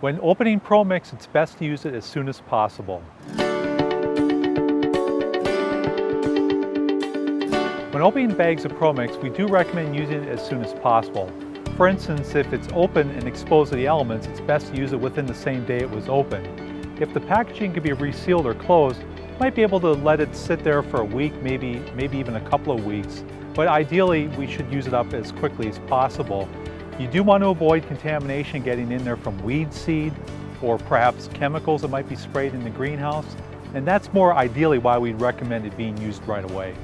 When opening ProMix, it's best to use it as soon as possible. When opening bags of ProMix, we do recommend using it as soon as possible. For instance, if it's open and exposed to the elements, it's best to use it within the same day it was opened. If the packaging can be resealed or closed, you might be able to let it sit there for a week, maybe, maybe even a couple of weeks. But ideally, we should use it up as quickly as possible. You do want to avoid contamination getting in there from weed seed or perhaps chemicals that might be sprayed in the greenhouse. And that's more ideally why we'd recommend it being used right away.